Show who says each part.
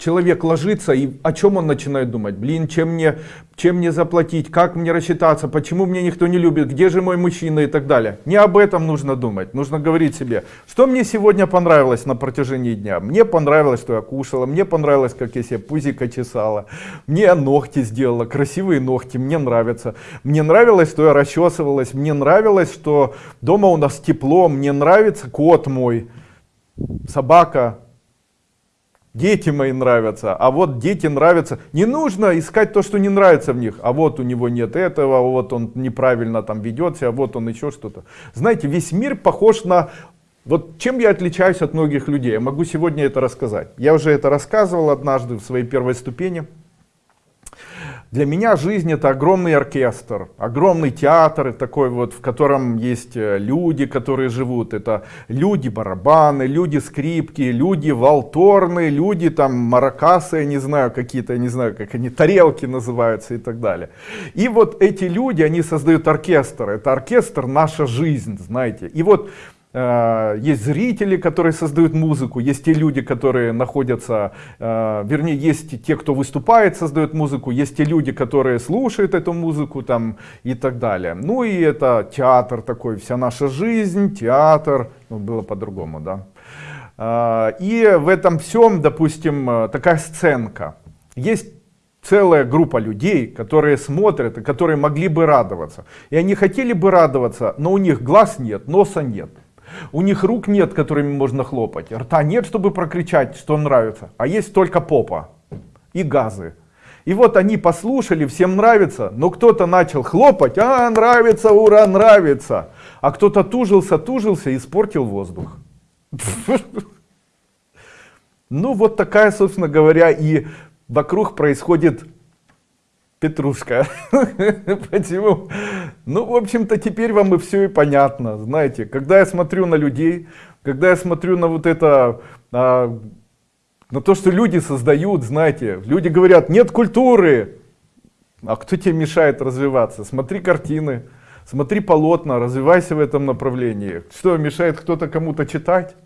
Speaker 1: человек ложится и о чем он начинает думать? Блин чем мне чем мне заплатить? Как мне рассчитаться? Почему мне никто не любит? Где же мой мужчина? и так далее. Не об этом нужно думать. Нужно говорить себе что мне сегодня понравилось на протяжении дня? Мне понравилось что я кушала мне понравилось как я себе пузико чесала мне ногти сделала красивые ногти мне нравятся. Мне нравилось что я расчесывалась мне нравилось что дома у нас тепло мне нравится кот мой собака дети мои нравятся, а вот дети нравятся. Не нужно искать то, что не нравится в них. А вот у него нет этого, а вот он неправильно там ведет себя, вот он еще что-то. Знаете, весь мир похож на... Вот чем я отличаюсь от многих людей? Я могу сегодня это рассказать. Я уже это рассказывал однажды в своей первой ступени. Для меня жизнь это огромный оркестр, огромный театр, такой вот, в котором есть э, люди, которые живут. Это люди барабаны, люди скрипки, люди там маракасы, я не знаю, какие-то, я не знаю, как они, тарелки называются и так далее. И вот эти люди, они создают оркестр. Это оркестр наша жизнь, знаете. И вот есть зрители, которые создают музыку, есть те люди, которые находятся, э, вернее, есть те, кто выступает, создают музыку, есть те люди, которые слушают эту музыку там и так далее. Ну и это театр такой, вся наша жизнь, театр, ну, было по-другому, да. Э, и в этом всем, допустим, такая сценка. Есть целая группа людей, которые смотрят и которые могли бы радоваться. И они хотели бы радоваться, но у них глаз нет, носа нет. У них рук нет, которыми можно хлопать. Рта нет, чтобы прокричать, что нравится. А есть только попа и газы. И вот они послушали, всем нравится, но кто-то начал хлопать, а нравится, ура, нравится. А кто-то тужился, тужился и испортил воздух. Ну вот такая, собственно говоря, и вокруг происходит Петрушка. Почему? Ну, в общем-то, теперь вам и все и понятно. Знаете, когда я смотрю на людей, когда я смотрю на вот это, а, на то, что люди создают, знаете, люди говорят, нет культуры. А кто тебе мешает развиваться? Смотри картины, смотри полотна, развивайся в этом направлении. Что, мешает кто-то кому-то читать?